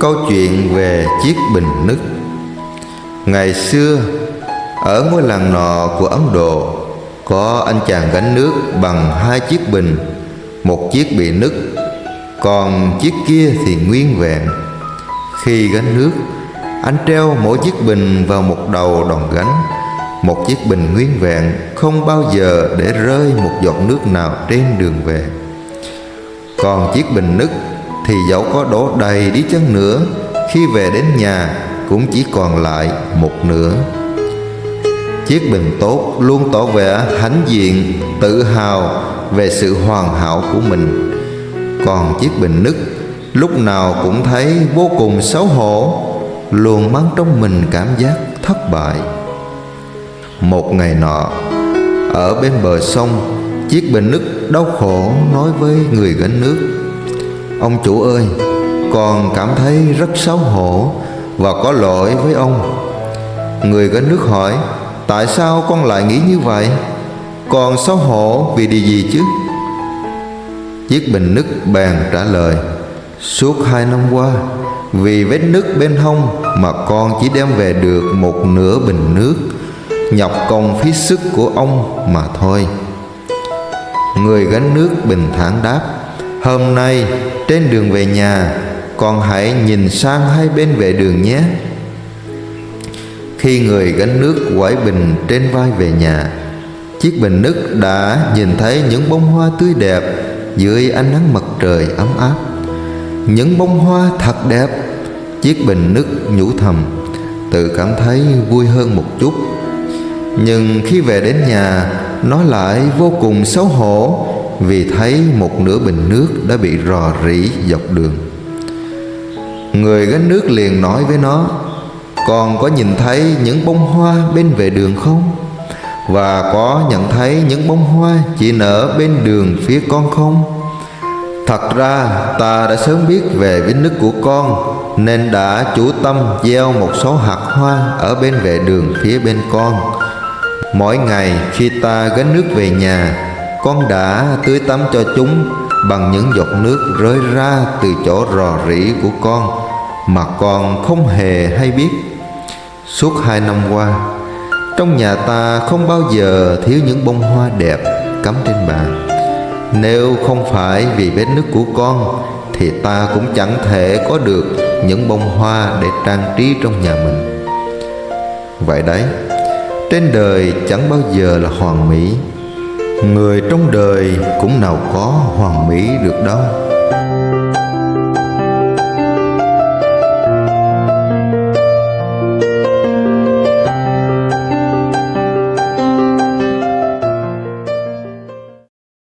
Câu chuyện về chiếc bình nứt Ngày xưa, Ở ngôi làng nọ của Ấn Độ, Có anh chàng gánh nước bằng hai chiếc bình, Một chiếc bị nứt, Còn chiếc kia thì nguyên vẹn. Khi gánh nước, Anh treo mỗi chiếc bình vào một đầu đòn gánh, Một chiếc bình nguyên vẹn, Không bao giờ để rơi một giọt nước nào trên đường về. Còn chiếc bình nứt thì dẫu có đổ đầy đi chăng nữa, khi về đến nhà cũng chỉ còn lại một nửa. Chiếc bình tốt luôn tỏ vẻ hãnh diện, tự hào về sự hoàn hảo của mình. Còn chiếc bình nứt lúc nào cũng thấy vô cùng xấu hổ, luôn mang trong mình cảm giác thất bại. Một ngày nọ, ở bên bờ sông, chiếc bình nứt đau khổ nói với người gánh nước Ông chủ ơi, Con cảm thấy rất xấu hổ Và có lỗi với ông. Người gánh nước hỏi, Tại sao con lại nghĩ như vậy? Con xấu hổ vì điều gì chứ? Chiếc bình nước bèn trả lời, Suốt hai năm qua, Vì vết nứt bên hông Mà con chỉ đem về được một nửa bình nước, Nhọc công phí sức của ông mà thôi. Người gánh nước bình thản đáp, Hôm nay trên đường về nhà Con hãy nhìn sang hai bên vệ đường nhé. Khi người gánh nước quải bình trên vai về nhà, Chiếc bình nước đã nhìn thấy những bông hoa tươi đẹp Dưới ánh nắng mặt trời ấm áp. Những bông hoa thật đẹp, Chiếc bình nước nhủ thầm, Tự cảm thấy vui hơn một chút. Nhưng khi về đến nhà, Nó lại vô cùng xấu hổ vì thấy một nửa bình nước đã bị rò rỉ dọc đường. Người gánh nước liền nói với nó con có nhìn thấy những bông hoa bên vệ đường không? Và có nhận thấy những bông hoa chỉ nở bên đường phía con không? Thật ra ta đã sớm biết về vết nứt của con, nên đã chủ tâm gieo một số hạt hoa ở bên vệ đường phía bên con. Mỗi ngày khi ta gánh nước về nhà con đã tưới tắm cho chúng bằng những giọt nước rơi ra từ chỗ rò rỉ của con mà con không hề hay biết. Suốt hai năm qua, trong nhà ta không bao giờ thiếu những bông hoa đẹp cắm trên bàn. Nếu không phải vì vết nước của con, thì ta cũng chẳng thể có được những bông hoa để trang trí trong nhà mình. Vậy đấy, trên đời chẳng bao giờ là hoàn mỹ. Người trong đời cũng nào có hoàn mỹ được đâu.